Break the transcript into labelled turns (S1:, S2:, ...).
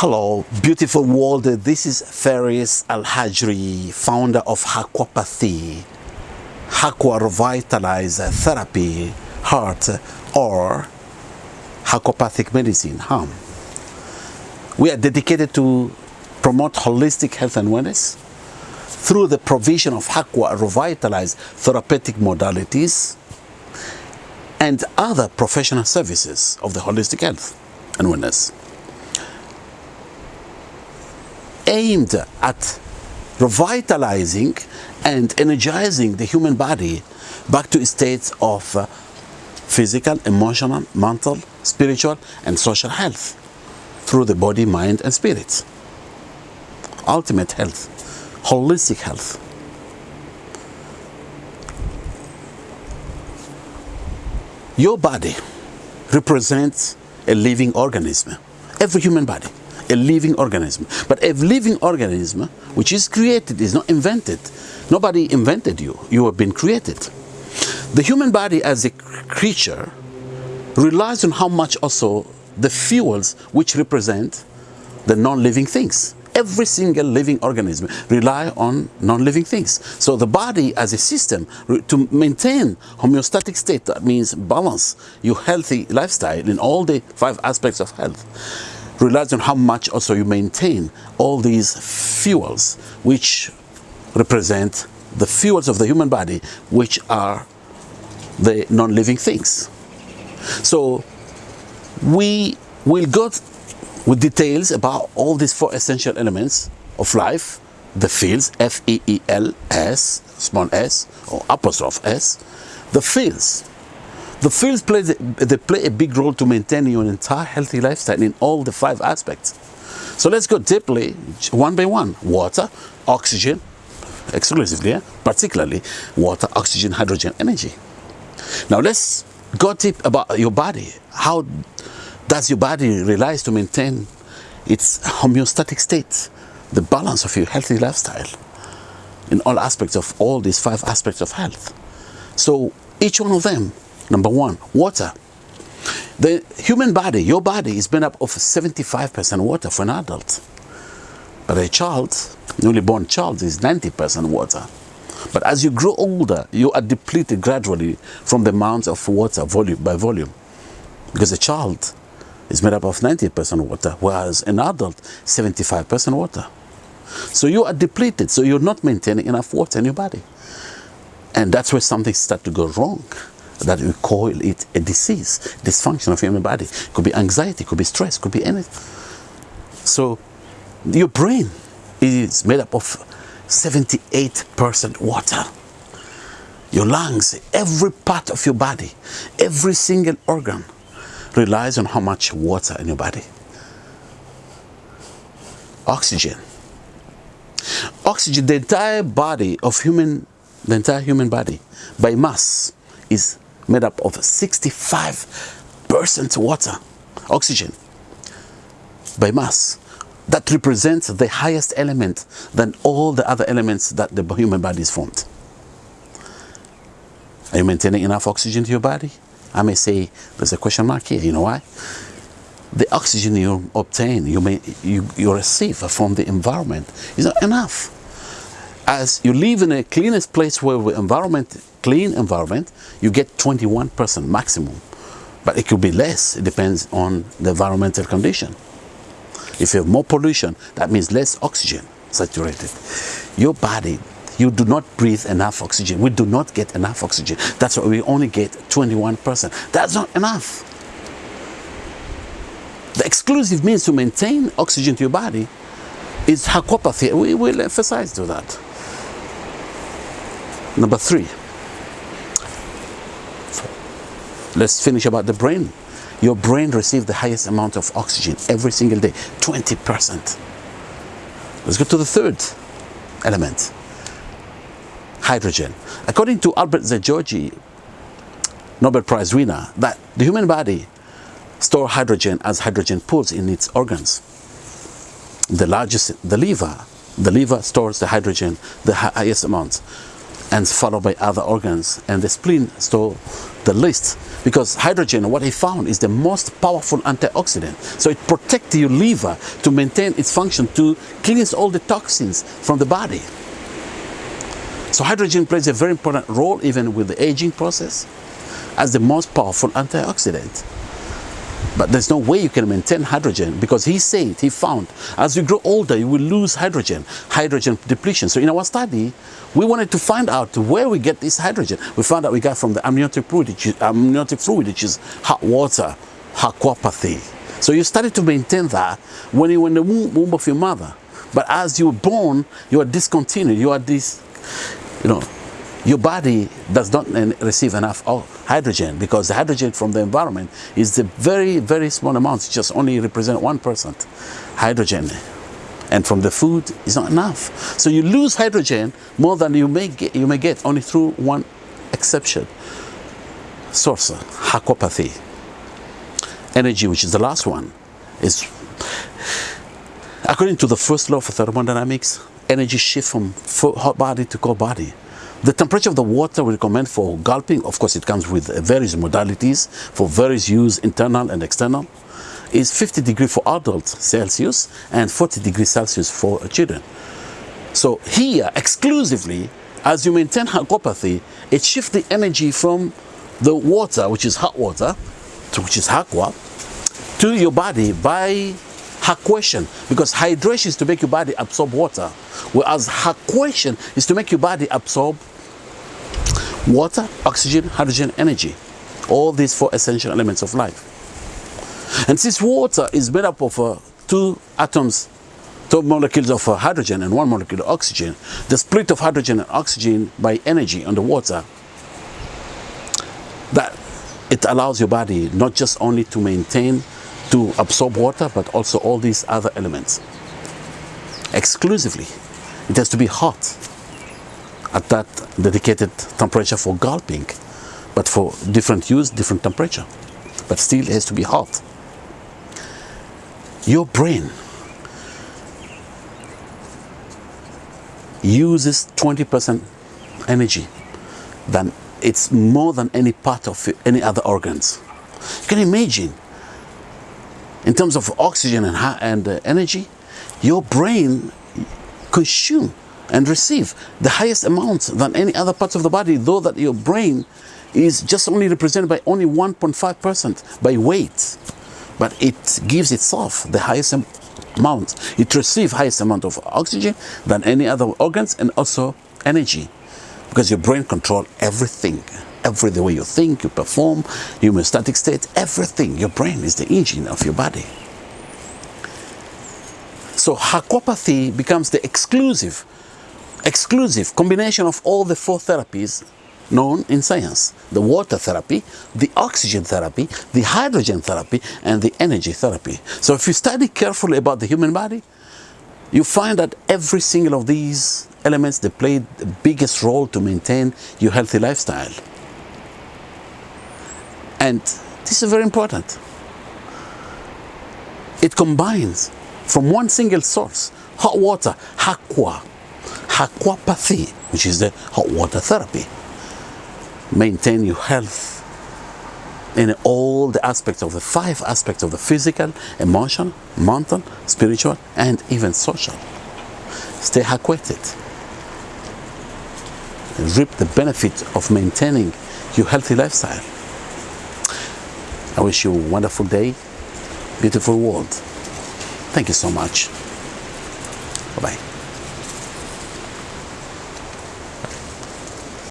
S1: Hello, beautiful world. This is Faris Al Hajri, founder of Aquapathy, Aqua Revitalize Therapy, Heart, or Aquapathic Medicine, HAM. We are dedicated to promote holistic health and wellness through the provision of Aqua Revitalize therapeutic modalities and other professional services of the holistic health and wellness. Aimed at revitalizing and energizing the human body back to states of uh, physical, emotional, mental, spiritual, and social health through the body, mind, and spirit. Ultimate health, holistic health. Your body represents a living organism, every human body a living organism. But a living organism, which is created, is not invented. Nobody invented you. You have been created. The human body as a creature relies on how much also the fuels which represent the non-living things. Every single living organism rely on non-living things. So the body as a system to maintain homeostatic state, that means balance your healthy lifestyle in all the five aspects of health relies on how much also you maintain all these fuels which represent the fuels of the human body which are the non-living things. So we will go with details about all these four essential elements of life, the fields, F-E-E-L-S, small s, or apostrophe s, the fields, the fields play, they play a big role to maintain your entire healthy lifestyle in all the five aspects. So let's go deeply, one by one. Water, oxygen, exclusively, yeah? particularly water, oxygen, hydrogen, energy. Now let's go deep about your body. How does your body relies to maintain its homeostatic state, the balance of your healthy lifestyle in all aspects of all these five aspects of health. So each one of them Number one, water. The human body, your body is made up of 75% water for an adult. But a child, newly born child, is 90% water. But as you grow older, you are depleted gradually from the amount of water volume by volume. Because a child is made up of 90% water, whereas an adult, 75% water. So you are depleted, so you're not maintaining enough water in your body. And that's where something starts to go wrong that we call it a disease, dysfunction of human body. It Could be anxiety, could be stress, could be anything. So your brain is made up of 78% water. Your lungs, every part of your body, every single organ relies on how much water in your body. Oxygen. Oxygen, the entire body of human, the entire human body by mass is made up of 65% water, oxygen, by mass. That represents the highest element than all the other elements that the human body is formed. Are you maintaining enough oxygen to your body? I may say there's a question mark here. You know why? The oxygen you obtain, you, may, you, you receive from the environment is not enough. As you live in a cleanest place where the environment clean environment, you get 21% maximum. But it could be less, it depends on the environmental condition. If you have more pollution, that means less oxygen saturated. Your body, you do not breathe enough oxygen. We do not get enough oxygen. That's why we only get 21%. That's not enough. The exclusive means to maintain oxygen to your body is aquapathy. We will emphasize to that. Number three, Let's finish about the brain. Your brain receives the highest amount of oxygen every single day, 20%. Let's go to the third element, hydrogen. According to Albert Szent-Györgyi, Nobel Prize winner, that the human body store hydrogen as hydrogen pools in its organs. The largest, the liver, the liver stores the hydrogen, the highest amount, and followed by other organs, and the spleen store the least because hydrogen, what he found, is the most powerful antioxidant. So it protects your liver to maintain its function to cleanse all the toxins from the body. So hydrogen plays a very important role even with the aging process as the most powerful antioxidant. But there's no way you can maintain hydrogen because he said, he found, as you grow older, you will lose hydrogen, hydrogen depletion. So in our study, we wanted to find out where we get this hydrogen. We found out we got from the amniotic fluid, which is, amniotic fluid, which is hot water, aquapathy. So you started to maintain that when you were in the womb, of your mother. But as you were born, you are discontinued. You are this, you know, your body does not receive enough hydrogen because the hydrogen from the environment is a very, very small amount, it just only represent 1% hydrogen. And from the food is not enough. So you lose hydrogen more than you may get, you may get only through one exception. Source, aquapathy. Energy, which is the last one, is according to the first law of thermodynamics, energy shift from hot body to cold body. The temperature of the water we recommend for gulping, of course it comes with uh, various modalities for various use, internal and external, is 50 degrees for adults Celsius and 40 degrees Celsius for children. So here, exclusively, as you maintain aquapathy, it shifts the energy from the water, which is hot water, to, which is aqua, to your body by aquation because hydration is to make your body absorb water whereas aquation is to make your body absorb water, oxygen, hydrogen, energy. All these four essential elements of life. And since water is made up of uh, two atoms, two molecules of uh, hydrogen and one molecule of oxygen, the split of hydrogen and oxygen by energy on the water, that it allows your body not just only to maintain, to absorb water, but also all these other elements. Exclusively. It has to be hot at that dedicated temperature for gulping, but for different use, different temperature. But still it has to be hot. Your brain uses 20% energy than it's more than any part of any other organs. You can imagine in terms of oxygen and, and uh, energy, your brain consume and receive the highest amount than any other parts of the body, though that your brain is just only represented by only 1.5% by weight. But it gives itself the highest amount. It receives highest amount of oxygen than any other organs and also energy. Because your brain controls everything. Every the way you think, you perform, homeostatic state, everything. Your brain is the engine of your body. So aquapathy becomes the exclusive exclusive combination of all the four therapies known in science. The water therapy, the oxygen therapy, the hydrogen therapy, and the energy therapy. So if you study carefully about the human body, you find that every single of these elements, they play the biggest role to maintain your healthy lifestyle. And this is very important. It combines from one single source, hot water, aqua, aquapathy, which is the hot water therapy. Maintain your health in all the aspects of the five aspects of the physical, emotional, mental, spiritual, and even social. Stay hydrated. Reap the benefit of maintaining your healthy lifestyle. I wish you a wonderful day, beautiful world. Thank you so much. Bye-bye.